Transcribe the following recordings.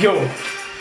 Йоу!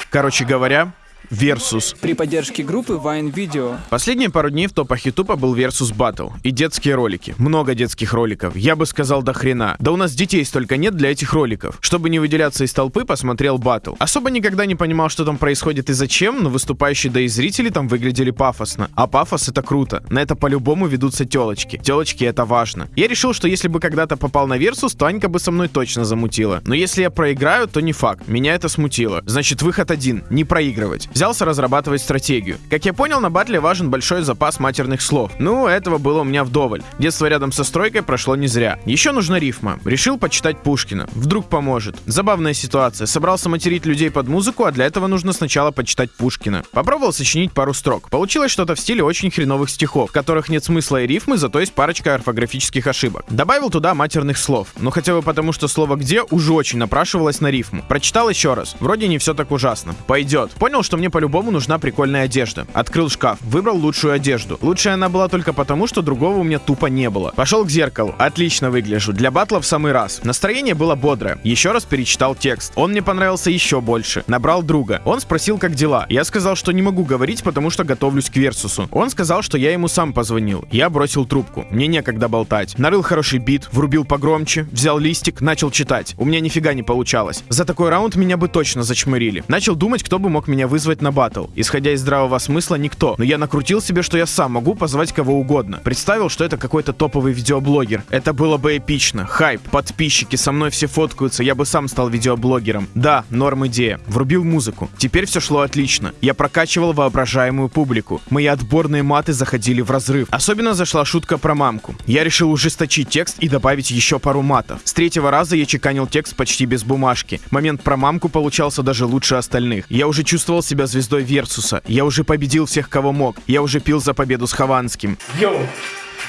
Короче говоря, Versus. При поддержке группы Vine Video. Последние пару дней в топах Ютуба был Versus Battle. И детские ролики. Много детских роликов. Я бы сказал до хрена. Да у нас детей столько нет для этих роликов. Чтобы не выделяться из толпы, посмотрел батл. Особо никогда не понимал, что там происходит и зачем, но выступающие да и зрители там выглядели пафосно. А пафос это круто. На это по-любому ведутся телочки. Телочки это важно. Я решил, что если бы когда-то попал на Versus, то Анька бы со мной точно замутила. Но если я проиграю, то не факт. Меня это смутило. Значит, выход один. Не проигрывать взялся разрабатывать стратегию. Как я понял, на батле важен большой запас матерных слов. Ну, этого было у меня вдоволь. Детство рядом со стройкой прошло не зря. Еще нужна рифма. Решил почитать Пушкина. Вдруг поможет. Забавная ситуация. Собрался материть людей под музыку, а для этого нужно сначала почитать Пушкина. Попробовал сочинить пару строк. Получилось что-то в стиле очень хреновых стихов, в которых нет смысла и рифмы, зато есть парочка орфографических ошибок. Добавил туда матерных слов. Ну хотя бы потому, что слово «где» уже очень напрашивалось на рифму. Прочитал еще раз. Вроде не все так ужасно. Пойдет. Понял, что мне мне по-любому нужна прикольная одежда. Открыл шкаф, выбрал лучшую одежду. Лучшая она была только потому, что другого у меня тупо не было. Пошел к зеркалу. Отлично выгляжу. Для батла в самый раз. Настроение было бодрое. Еще раз перечитал текст. Он мне понравился еще больше. Набрал друга. Он спросил, как дела. Я сказал, что не могу говорить, потому что готовлюсь к Версусу. Он сказал, что я ему сам позвонил. Я бросил трубку. Мне некогда болтать. Нарыл хороший бит, врубил погромче, взял листик, начал читать. У меня нифига не получалось. За такой раунд меня бы точно зачмырили. Начал думать, кто бы мог меня вызвать на батл. Исходя из здравого смысла, никто. Но я накрутил себе, что я сам могу позвать кого угодно. Представил, что это какой-то топовый видеоблогер. Это было бы эпично. Хайп, подписчики, со мной все фоткаются, я бы сам стал видеоблогером. Да, норм идея. Врубил музыку. Теперь все шло отлично. Я прокачивал воображаемую публику. Мои отборные маты заходили в разрыв. Особенно зашла шутка про мамку. Я решил ужесточить текст и добавить еще пару матов. С третьего раза я чеканил текст почти без бумажки. Момент про мамку получался даже лучше остальных. Я уже чувствовал себя звездой Версуса. Я уже победил всех, кого мог. Я уже пил за победу с Хованским. Йоу!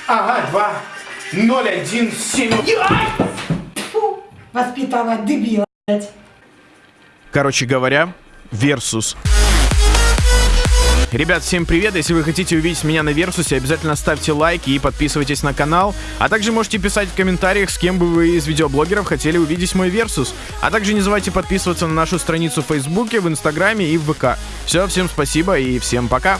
Ага, два, ноль, один, семь. Фу, воспитала дебила, блядь. Короче говоря, Версус. Ребят, всем привет! Если вы хотите увидеть меня на Версусе, обязательно ставьте лайки и подписывайтесь на канал. А также можете писать в комментариях, с кем бы вы из видеоблогеров хотели увидеть мой Версус. А также не забывайте подписываться на нашу страницу в Фейсбуке, в Инстаграме и в ВК. Все, всем спасибо и всем пока!